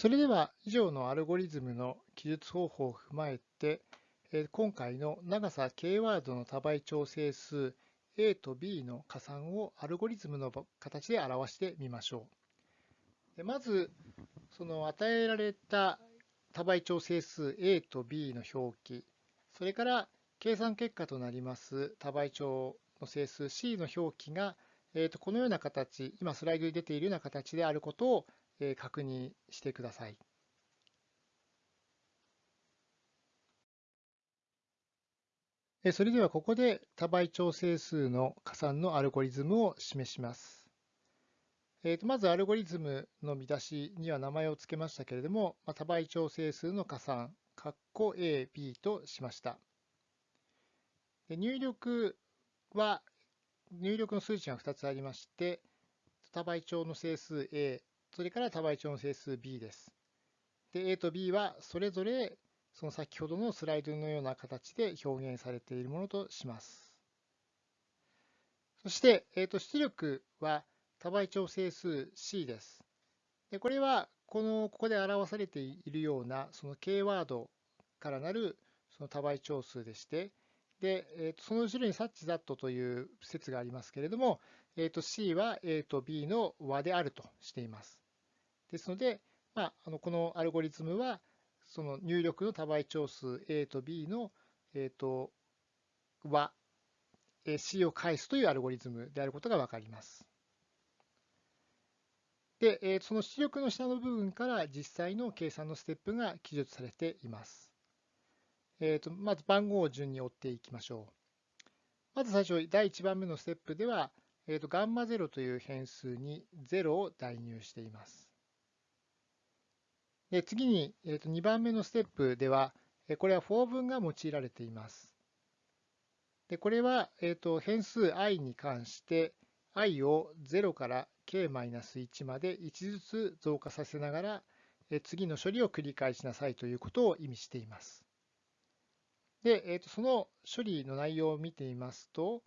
それでは以上のアルゴリズムの記述方法を踏まえて、今回の長さ k ワードの多倍調整数 a と b の加算をアルゴリズムの形で表してみましょう。まず、その与えられた多倍調整数 a と b の表記、それから計算結果となります多倍調の整数 c の表記が、えー、とこのような形、今スライドに出ているような形であることを確認してください。それではここで多倍調整数の加算のアルゴリズムを示します。えー、とまずアルゴリズムの見出しには名前を付けましたけれども、ま、多倍調整数の加算、括弧 A、B としました。で入力は、入力の数値が2つありまして、多倍調の整数 A、それから多倍調整数 B です。で、A と B はそれぞれその先ほどのスライドのような形で表現されているものとします。そして、えー、と出力は多倍調整数 C です。でこれはこのここで表されているようなその K ワードからなるその多倍調数でして、で、えー、とその後ろに such that という説がありますけれども、えー、と C は A と B の和であるとしています。ですので、まあ、あのこのアルゴリズムはその入力の多倍調数 A と B の、えー、と和 C を返すというアルゴリズムであることがわかります。で、えー、その出力の下の部分から実際の計算のステップが記述されています。えーと、まず番号を順に追っていきましょう。まず最初、第1番目のステップでは、えーと、ガンマ0という変数に0を代入しています。で次に、えーと、2番目のステップでは、これは for 文が用いられています。でこれは、えーと、変数 i に関して i を0から k-1 まで1ずつ増加させながら、次の処理を繰り返しなさいということを意味しています。で、えー、とその処理の内容を見てみますと、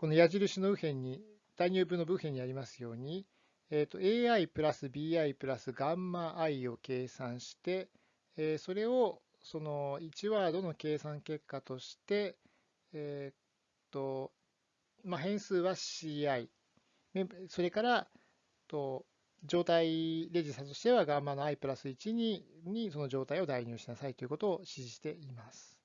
この矢印の右辺に、代入部の右辺にありますように、えー、と AI プラス BI プラスガンマ i を計算して、えー、それをその1ワードの計算結果として、えーとまあ、変数は CI、それからと状態レジスタとしてはガンマの i プラス1ににその状態を代入しなさいということを指示しています。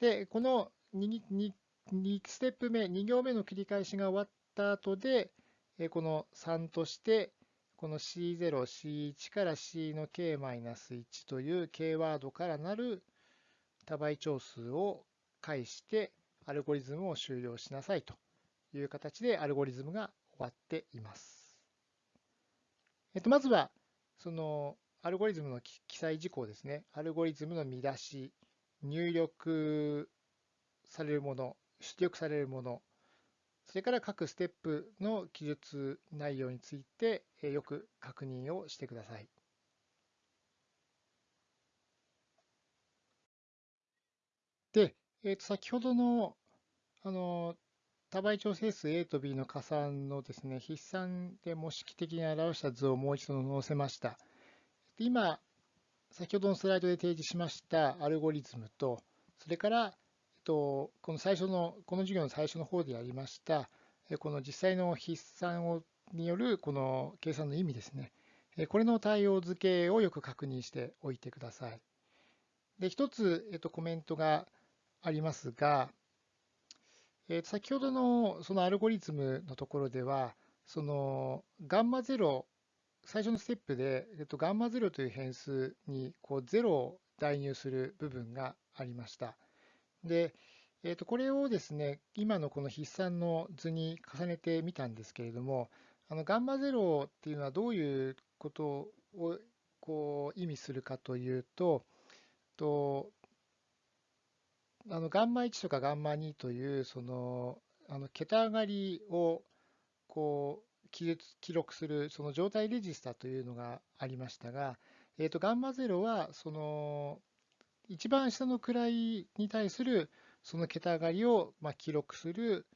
で、この 2, 2, 2ステップ目、2行目の繰り返しが終わった後で、この3として、この C0、C1 から C の K-1 という K ワードからなる多倍長数を介してアルゴリズムを終了しなさいという形でアルゴリズムが終わっています。えっと、まずは、そのアルゴリズムの記載事項ですね。アルゴリズムの見出し、入力されるもの、出力されるもの、それから各ステップの記述内容についてよく確認をしてください。で、えー、と先ほどのあの多倍調整数 A と B の加算のですね、筆算で模式的に表した図をもう一度載せました。今、先ほどのスライドで提示しましたアルゴリズムと、それから、と、この最初の、この授業の最初の方でやりました、この実際の筆算をによるこの計算の意味ですね。これの対応付けをよく確認しておいてください。で、一つ、えっと、コメントがありますが、えー、先ほどのそのアルゴリズムのところでは、そのガンマ0、最初のステップで、えっと、ガンマ0という変数にこう0を代入する部分がありました。で、えっと、これをですね、今のこの筆算の図に重ねてみたんですけれども、あのガンマ0っていうのはどういうことをこう意味するかというと、とあのガンマ1とかガンマ2というそのあの桁上がりをこう記録するその状態レジスタというのがありましたが、えー、とガンマ0はその一番下の位に対するその桁上がりをま記録する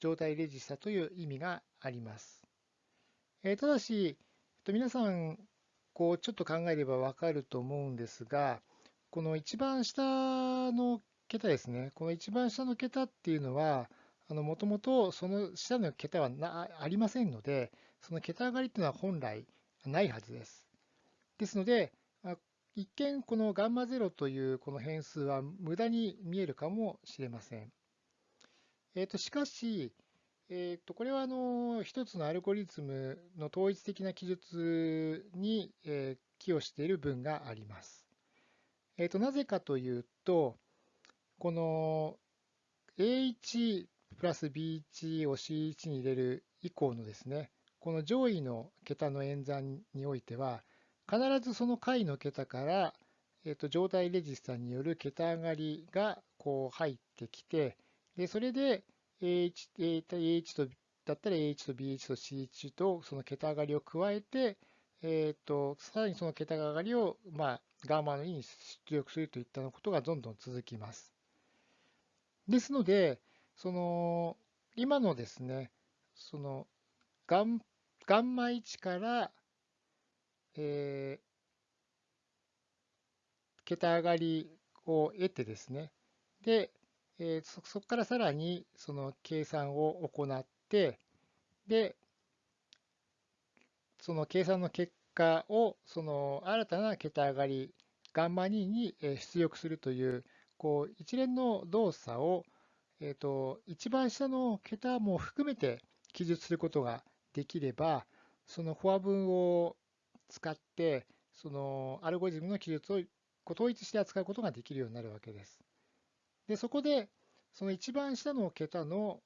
状態レジスタという意味があります。えただし、えっと皆さん、こうちょっと考えればわかると思うんですが、この一番下の桁ですね、この一番下の桁っていうのは、もともとその下の桁はなありませんので、その桁上がりっていうのは本来ないはずです。ですので、一見このガンマ0というこの変数は無駄に見えるかもしれません。えー、としかし、えー、とこれはあの一つのアルゴリズムの統一的な記述に、え、寄与している文があります。えー、となぜかというと、この A1 プラス B1 を C1 に入れる以降のですね、この上位の桁の演算においては、必ずその解の桁から、えー、と状態レジスタによる桁上がりがこう入ってきて、でそれで A1, A1 とだったら A1 と B1 と C1 とその桁上がりを加えて、えーと、さらにその桁上がりを、まあ、ガンマの E に出力するといったことがどんどん続きます。ですので、その今のですね、そのガンガンマ1から、えー、桁上がりを得てですね、で、えー、そこからさらにその計算を行って、で、その計算の結果をその新たな桁上がり、ガンマ2に出力するという、こう一連の動作を、えーと、一番下の桁も含めて記述することができれば、そのフォア文を使って、そのアルゴリズムの記述を統一して扱うことができるようになるわけです。で、そこで、その一番下の桁の、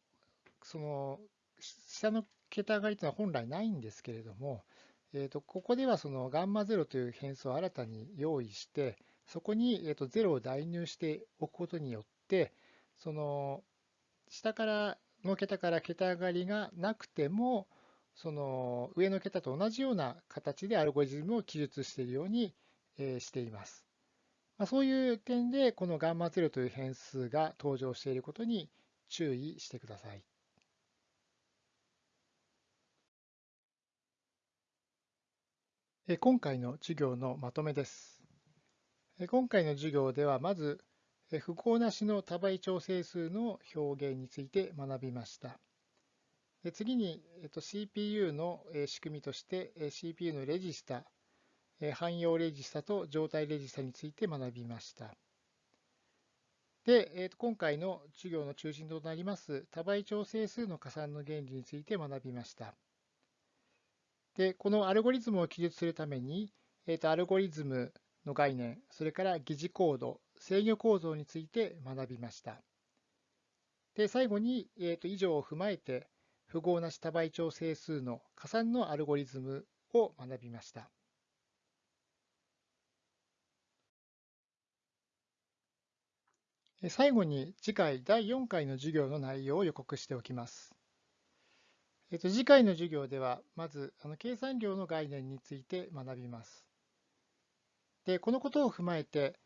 その下の桁上がりというのは本来ないんですけれども、えー、とここではそのガンマ0という変数を新たに用意して、そこに、えー、と0を代入しておくことによって、その下からの桁から桁上がりがなくても、その上の桁と同じような形でアルゴリズムを記述しているようにしています。まあ、そういう点で、この γ0 という変数が登場していることに注意してください。今回の授業のまとめです。今回の授業では、まず、符号なしの多倍調整数の表現について学びました。次に、CPU の仕組みとして CPU のレジスタ汎用レジスタと状態レジスタについて学びました。で、今回の授業の中心となります多倍調整数の加算の原理について学びました。で、このアルゴリズムを記述するために、えっとアルゴリズムの概念、それから疑似コード、制御構造について学びました。で、最後に、えっと以上を踏まえて、符号なし多倍調整数の加算のアルゴリズムを学びました。最後に次回第4回の授業の内容を予告しておきます。えっと、次回の授業では、まずあの計算量の概念について学びます。で、このことを踏まえて、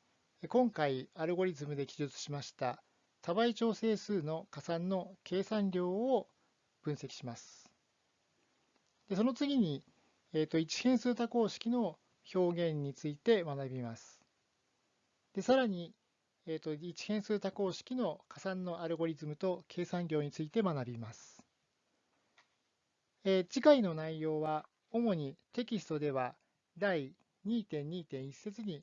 今回アルゴリズムで記述しました多倍調整数の加算の計算量を分析します。でその次に、えっと、一変数多項式の表現について学びます。でさらに、えーと、一変数多項式の加算のアルゴリズムと計算量について学びます。えー、次回の内容は、主にテキストでは第2.2.1節に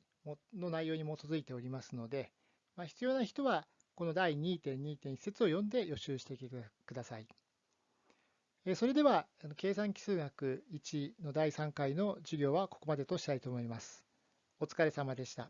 の内容に基づいておりますので、まあ、必要な人はこの第2.2.1節を読んで予習してください。それでは、計算奇数学1の第3回の授業はここまでとしたいと思います。お疲れ様でした。